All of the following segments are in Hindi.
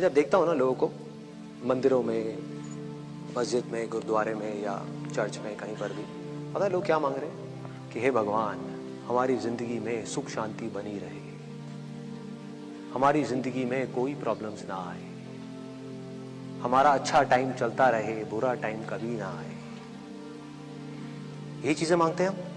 जब देखता हूँ ना लोगों को, मंदिरों में, मस्जिद में, गुरुद्वारे में या चर्च में कहीं पर भी, पता है लोग क्या मांग रहे हैं? कि हे भगवान, हमारी ज़िंदगी में सुख शांति बनी रहे। हमारी ज़िंदगी में कोई प्रॉब्लम्स ना आए। हमारा अच्छा टाइम चलता रहे, बुरा टाइम कभी ना आए। यही चीज़ें मांगते हैं हम?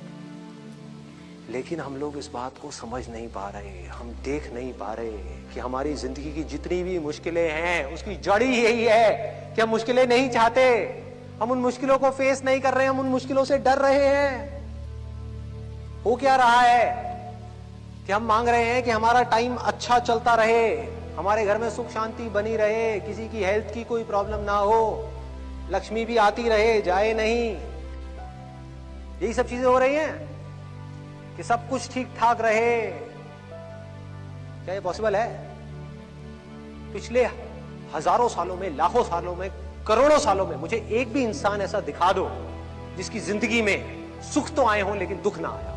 लेकिन हम लोग इस बात को समझ नहीं पा रहे, हम देख नहीं पा रहे कि हमारी ज़िंदगी की जितनी भी मुश्किलें हैं, उसकी जड़ ही यही है कि हम मुश्किलें नहीं चाहते। हम उन मुश्किलों को फेस नहीं कर रहे, हम उन मुश्किलों से डर रहे हैं। हो क्या रहा है कि हम मांग रहे हैं कि हमारा टाइम अच्छा चलता रहे, हमारे घर में सुख शांति बनी रहे, किसी की हेल्थ की कोई प्रॉब्लम ना हो, लक्ष्मी भी आती रहे, जाए नहीं। यही सब चीज़ें हो रही हैं? कि सब कुछ ठीक ठाक रहे। क्या ये पॉसिबल है? पिछले हज़ारों सालों में, लाखों सालों में, करोड़ों सालों में मुझे एक भी इंसान ऐसा दिखा दो, जिसकी ज़िंदगी में सुख तो आए हों, लेकिन दुख ना आया।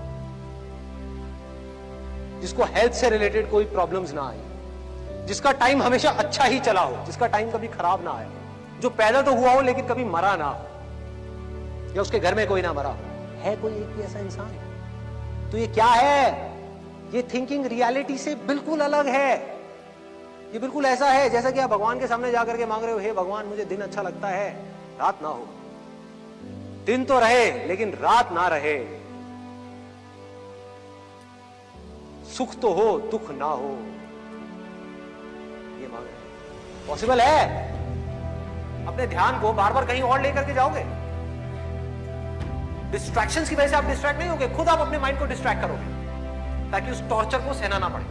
जिसको हेल्थ से रिलेटेड कोई प्रॉब्लम्स ना आई जिसका टाइम हमेशा अच्छा ही चला हो, जिसका टाइम कभी खराब ना आया जो पैदा तो हुआ हो, लेकिन कभी मरा ना हो। या उसके घर में कोई ना मरा है कोई एक भी ऐसा इंसान? तो ये क्या है? ये थिंकिंग रियलिटी से बिल्कुल अलग है। ये बिल्कुल ऐसा है जैसा कि आप भगवान के सामने जाकर के मांग रहे हो, हे भगवान, मुझे दिन अच्छा लगता है, रात ना हो। दिन तो रहे, लेकिन रात ना रहे। सुख तो हो, दुख ना हो। ये मांग पॉसिबल है। अपने ध्यान को बार बार कहीं और लेकर के जाओगे? डिस्ट्रैक्शंस की वजह से आप डिस्ट्रैक्ट नहीं होगे, खुद आप अपने माइंड को डिस्ट्रैक्ट करोगे, ताकि उस टॉर्चर को सहना ना पड़े।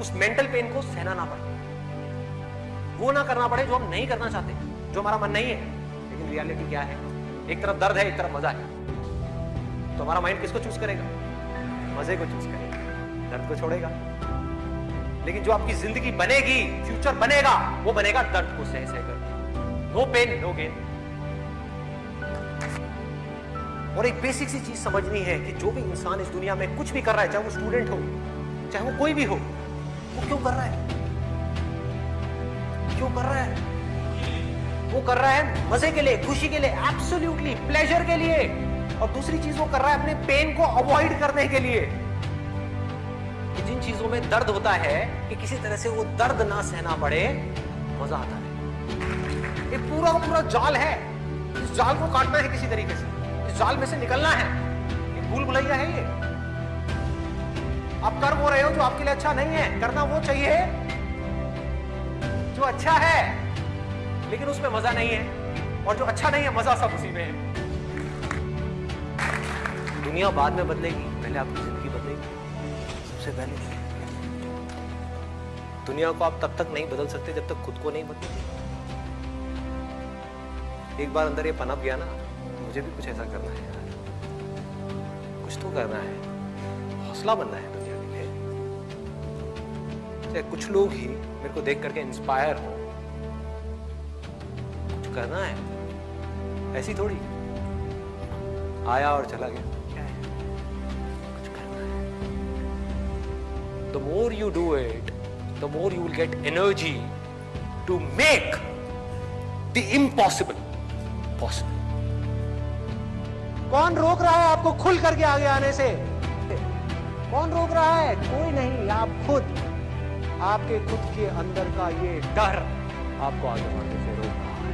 उस मेंटल पेन को सहना ना पड़े। वो ना करना पड़े जो हम नहीं करना चाहते, जो हमारा मन नहीं है। लेकिन रियलिटी क्या है? एक तरफ़ दर्द है, एक तरफ़ मज़ा है। तो हमारा माइंड किसको चूज़ करेगा? मज़े को चूज़ करेगा। दर्द को छोड़ेगा। लेकिन जो आपकी ज़िंदगी बनेगी फ्यूचर बनेगा, वो बनेगा दर्द को सह सह कर नो पेन नो गेन और एक बेसिक सी चीज़ समझनी है कि जो भी इंसान इस दुनिया में कुछ भी कर रहा है, चाहे वो स्टूडेंट हो, चाहे वो कोई भी हो, वो क्यों कर रहा है? क्यों कर रहा है? वो कर रहा है मज़े के लिए, खुशी के लिए एब्सोल्युटली प्लेजर के लिए। और दूसरी चीज़ वो कर रहा है अपने पेन को अवॉइड करने के लिए। कि जिन चीज़ों में दर्द होता है, कि किसी तरह से वो दर्द ना सहना पड़े, मज़ा आता है। ये पूरा पूरा जाल है। इस जाल को काटना है किसी तरीके से। जाल में से निकलना है। ये भूल भुलैया है ये। आप कर वो रहे हो जो आपके लिए अच्छा नहीं है, करना वो चाहिए जो अच्छा है, लेकिन उसमें मज़ा नहीं है। और जो अच्छा नहीं है, मज़ा सब उसी में है। दुनिया बाद में बदलेगी, पहले आपकी ज़िंदगी बदलेगी। सबसे पहले दुनिया को आप तब तक नहीं बदल सकते जब तक खुद को नहीं बदलेंगे। एक बार अंदर ये पनप गया ना मुझे भी कुछ ऐसा करना है यार। कुछ तो करना है। हौसला बनना है दुनिया के लिए चाहे कुछ लोग ही मेरे को देख करके इंस्पायर हो। कुछ करना है। ऐसी थोड़ी। आया और चला गया। क्या है? कुछ करना है। The more you do it the more you will get energy कौन रोक रहा है आपको खुल करके आगे आने से? कौन रोक रहा है? कोई नहीं, आप खुद। आपके खुद के अंदर का ये डर आपको आगे बढ़ने से रोक रहा है।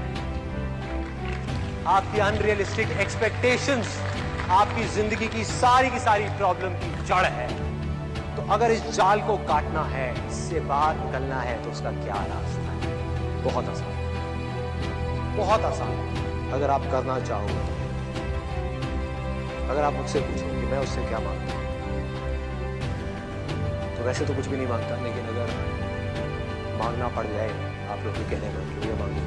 आपकी अनरियलिस्टिक एक्सपेक्टेशंस आपकी ज़िंदगी की सारी की सारी प्रॉब्लम की जड़ है। तो अगर इस जाल को काटना है, इससे बाहर निकलना है तो उसका क्या रास्ता है? बहुत आसान। बहुत आसान। अगर आप करना चाहो अगर आप मुझसे पूछो कि मैं उससे क्या माँगता हूँ तो वैसे तो कुछ भी नहीं माँगता, लेकिन अगर मांगना पड़ जाए, आप लोग के कहने पर कि मांगे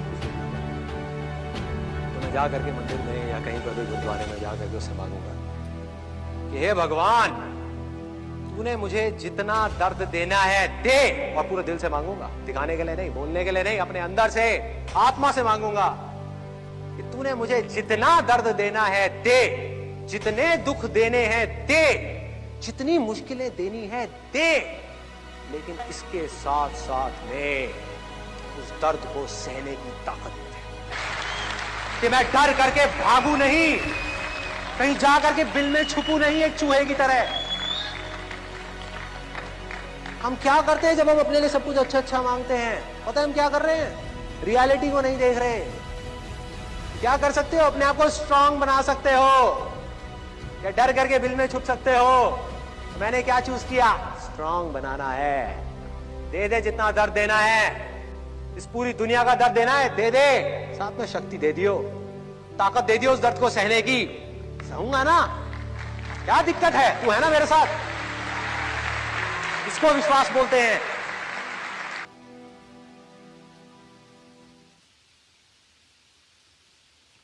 तो मैं जा करके मंदिर में या कहीं पर भी गुरुद्वारे में जा करके उससे मांगूँगा कि, हे भगवान, तूने मुझे जितना दर्द देना है, दे! और पूरे दिल से मांगूँगा। दिखाने के लिए नहीं, बोलने के लिए नहीं, अपने अंदर से, आत्मा से मांगूँगा कि, तूने मुझे जितना दर्द देना है, दे! जितने दुख देने हैं दे। जितनी मुश्किलें देनी है दे। लेकिन इसके साथ साथ में उस दर्द को सहने की ताकत दे कि मैं डर करके भागू नहीं। कहीं जा करके बिल में छुपू नहीं एक चूहे की तरह। हम क्या करते हैं जब हम अपने लिए सब कुछ अच्छा अच्छा मांगते हैं? पता है हम क्या कर रहे हैं? रियलिटी को नहीं देख रहे। क्या कर सकते हो? अपने आप को स्ट्रांग बना सकते हो। या डर करके बिल में छुप सकते हो। मैंने क्या चूज़ किया? स्ट्रांग बनाना है। दे दे जितना दर्द देना है। इस पूरी दुनिया का दर्द देना है, दे दे। साथ में शक्ति दे दियो। ताकत दे दियो उस दर्द को सहने की। सहूँगा ना? क्या दिक्कत है? तू है ना मेरे साथ? इसको विश्वास बोलते हैं?